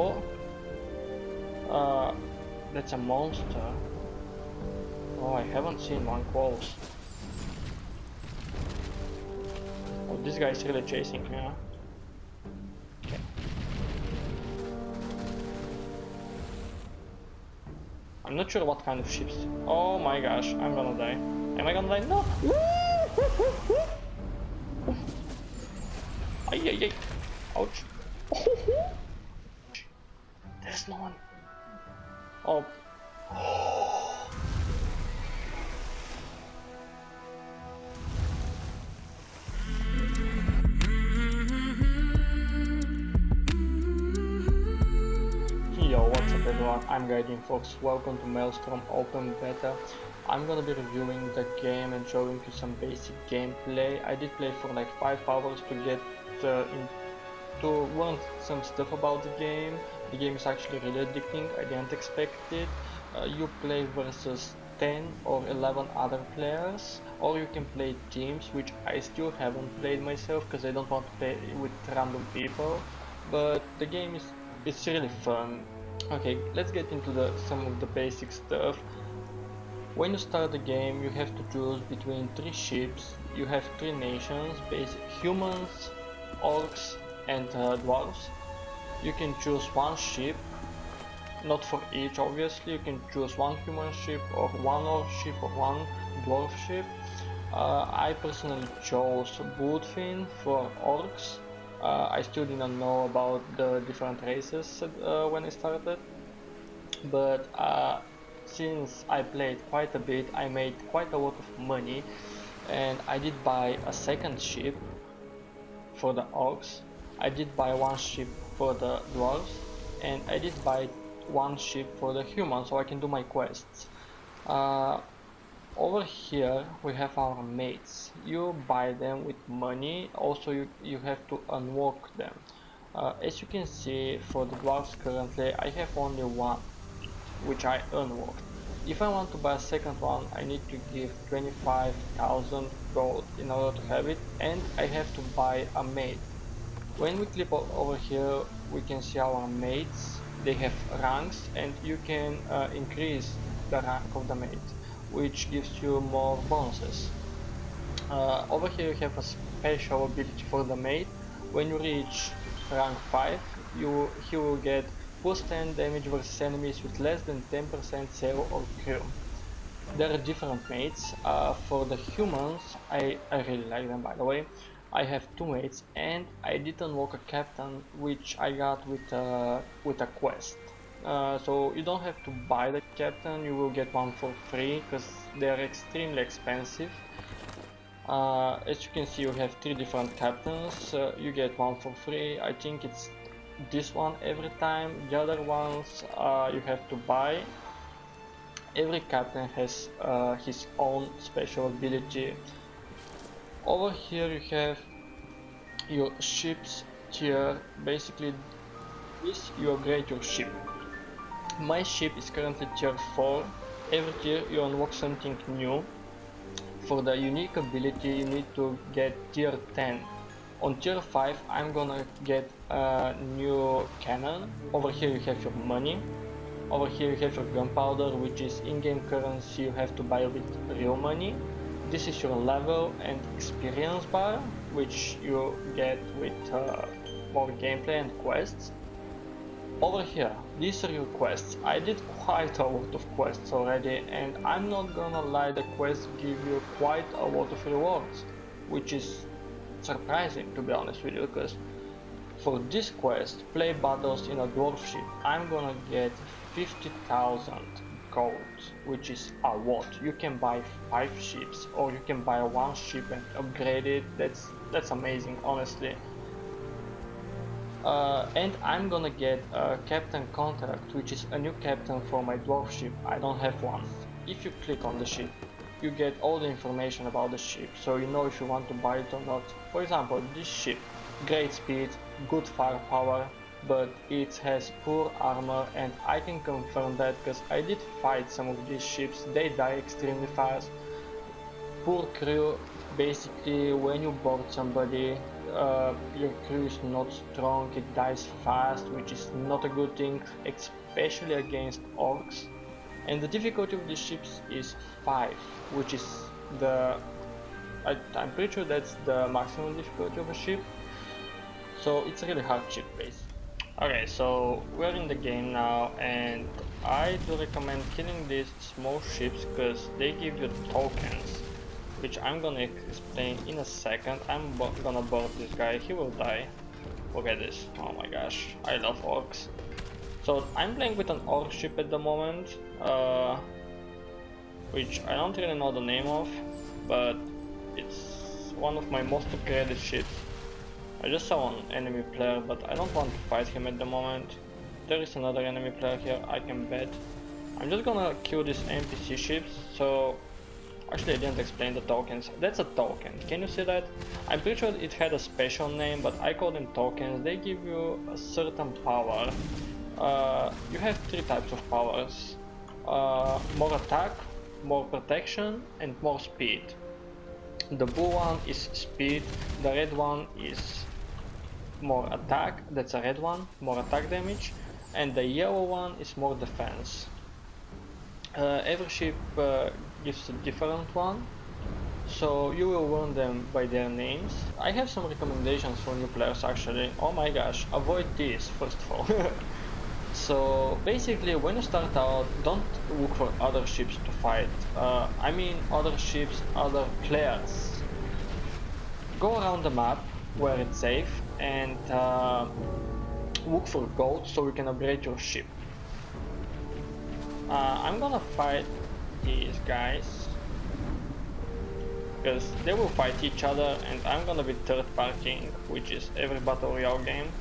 before. Uh, that's a monster. Oh, I haven't seen one close. Oh, this guy is really chasing me. Huh? Okay. I'm not sure what kind of ships. Oh my gosh, I'm gonna die. Am I gonna die? No! Ay, ay, ay. Ouch. No one. Oh. Yo, what's up everyone, I'm Guardian Fox, welcome to Maelstrom Open Beta. I'm gonna be reviewing the game and showing you some basic gameplay. I did play for like 5 hours to get uh, in, to learn some stuff about the game. The game is actually really addicting, I didn't expect it. Uh, you play versus 10 or 11 other players or you can play teams which I still haven't played myself because I don't want to play with random people. But the game is it's really fun. Okay let's get into the some of the basic stuff. When you start the game you have to choose between three ships. You have three nations basic humans orcs and uh, dwarves you can choose one ship not for each obviously. You can choose one human ship or one orc ship or one dwarf ship. Uh, I personally chose Bloodfiend for orcs. Uh, I still didn't know about the different races uh, when I started. But uh, since I played quite a bit I made quite a lot of money and I did buy a second ship for the orcs. I did buy one ship for the dwarves and I did buy one ship for the humans so I can do my quests. Uh, over here we have our mates. You buy them with money also you, you have to unlock them. Uh, as you can see for the dwarves currently I have only one which I unlocked if I want to buy a second one I need to give 25,000 gold in order to have it and I have to buy a mate when we click over here we can see our mates they have ranks and you can uh, increase the rank of the mate which gives you more bonuses. Uh, over here you have a special ability for the mate. When you reach rank 5, you he will get plus 10 damage versus enemies with less than 10% sail or crew. There are different mates. Uh, for the humans, I, I really like them by the way. I have two mates and I didn't unlock a captain which I got with a, with a quest. Uh, so you don't have to buy the captain, you will get one for free because they are extremely expensive. Uh, as you can see you have three different captains, uh, you get one for free, I think it's this one every time, the other ones uh, you have to buy. Every captain has uh, his own special ability. Over here you have your ships tier, basically this you upgrade your ship. My ship is currently tier 4. Every tier you unlock something new. For the unique ability you need to get tier 10. On tier 5 I'm gonna get a new cannon. Over here you have your money. Over here you have your gunpowder which is in-game currency you have to buy with real money. This is your level and experience bar which you get with uh, more gameplay and quests. Over here, these are your quests. I did quite a lot of quests already and I'm not gonna lie, the quests give you quite a lot of rewards, which is surprising to be honest with you, because for this quest, play battles in a dwarf ship, I'm gonna get 50,000 which is a lot. You can buy 5 ships or you can buy one ship and upgrade it, that's, that's amazing honestly. Uh, and I'm gonna get a captain contract which is a new captain for my dwarf ship, I don't have one. If you click on the ship, you get all the information about the ship, so you know if you want to buy it or not. For example, this ship, great speed, good firepower, but it has poor armor and I can confirm that because I did fight some of these ships, they die extremely fast. Poor crew, basically when you board somebody uh, your crew is not strong, it dies fast, which is not a good thing, especially against orcs. And the difficulty of these ships is 5, which is the... I, I'm pretty sure that's the maximum difficulty of a ship. So it's a really hard ship base. Okay, so we're in the game now and I do recommend killing these small ships because they give you tokens which I'm gonna explain in a second. I'm gonna board this guy, he will die. Look at this, oh my gosh, I love orcs. So I'm playing with an orc ship at the moment, uh, which I don't really know the name of, but it's one of my most upgraded ships. I just saw an enemy player, but I don't want to fight him at the moment. There is another enemy player here, I can bet. I'm just gonna kill these NPC ships, so Actually, I didn't explain the tokens. That's a token. Can you see that? I'm pretty sure it had a special name, but I call them tokens. They give you a certain power. Uh, you have three types of powers. Uh, more attack, more protection, and more speed. The blue one is speed, the red one is more attack, that's a red one, more attack damage, and the yellow one is more defense. Uh, every ship uh, gives a different one so you will learn them by their names. I have some recommendations for new players actually. Oh my gosh, avoid this first of all. so basically when you start out, don't look for other ships to fight. Uh, I mean other ships, other players. Go around the map where it's safe and uh, look for gold so you can upgrade your ship. Uh, I'm gonna fight these guys. Because they will fight each other and I'm gonna be third partying which is every battle royale game.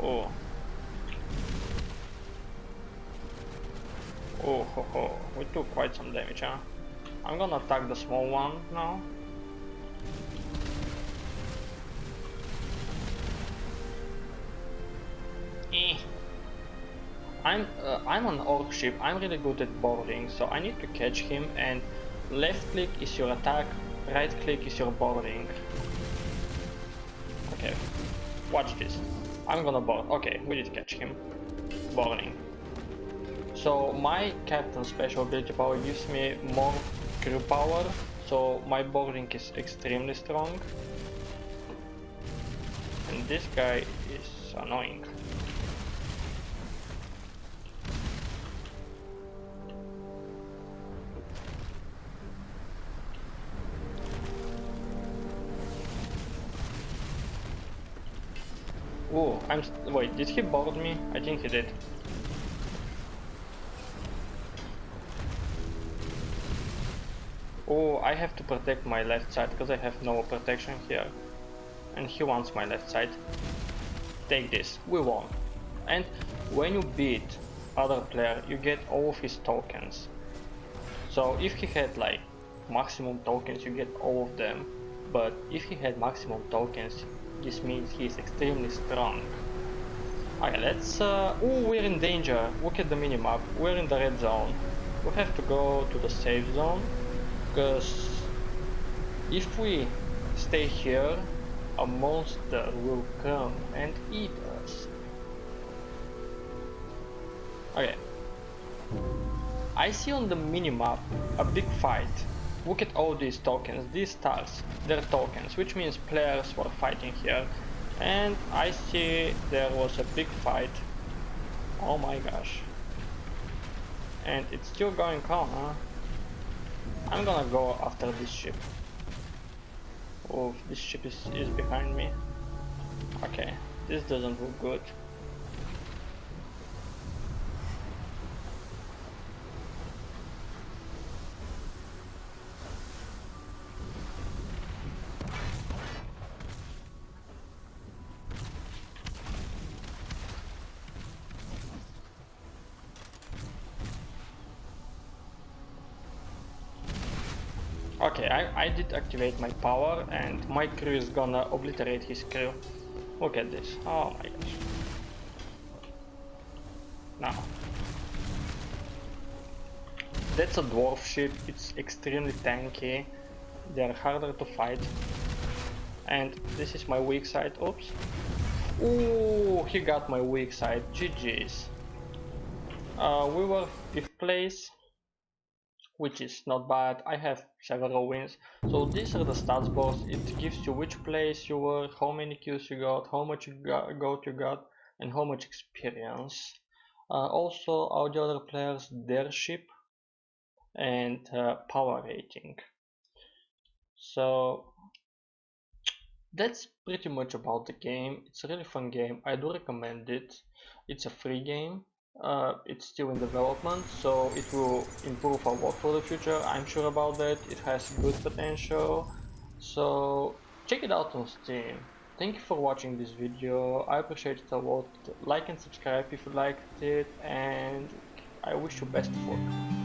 Oh. Oh ho ho. We took quite some damage huh? I'm gonna attack the small one now I'm uh, I'm on orc ship. I'm really good at boarding, so I need to catch him. And left click is your attack, right click is your boarding. Okay, watch this. I'm gonna board. Okay, we did catch him. Boarding. So my captain special ability power gives me more crew power, so my boarding is extremely strong. And this guy is annoying. Oh, I'm. Wait, did he board me? I think he did. Oh, I have to protect my left side because I have no protection here. And he wants my left side. Take this, we won. And when you beat other player, you get all of his tokens. So if he had like maximum tokens, you get all of them. But if he had maximum tokens, this means he is extremely strong. Okay, let's... Uh, oh, we're in danger. Look at the minimap. We're in the red zone. We have to go to the safe zone. Because if we stay here, a monster will come and eat us. Okay. I see on the minimap a big fight Look at all these tokens, these stars, they're tokens, which means players were fighting here. And I see there was a big fight. Oh my gosh. And it's still going on, huh? I'm gonna go after this ship. Oh, this ship is, is behind me. Okay, this doesn't look good. Okay, I, I did activate my power and my crew is gonna obliterate his crew. Look at this. Oh my gosh. Now. That's a dwarf ship, it's extremely tanky. they're harder to fight. And this is my weak side, oops. Ooh, he got my weak side, GG's. Uh, we were 5th place, which is not bad. I have several wins. So these are the stats bars. It gives you which place you were, how many kills you got, how much goat you got, and how much experience. Uh, also, all the other players, their ship and uh, power rating. So that's pretty much about the game. It's a really fun game. I do recommend it. It's a free game uh, it's still in development so it will improve a lot for the future. I'm sure about that. It has good potential. So check it out on Steam. Thank you for watching this video. I appreciate it a lot. Like and subscribe if you liked it and I wish you best of luck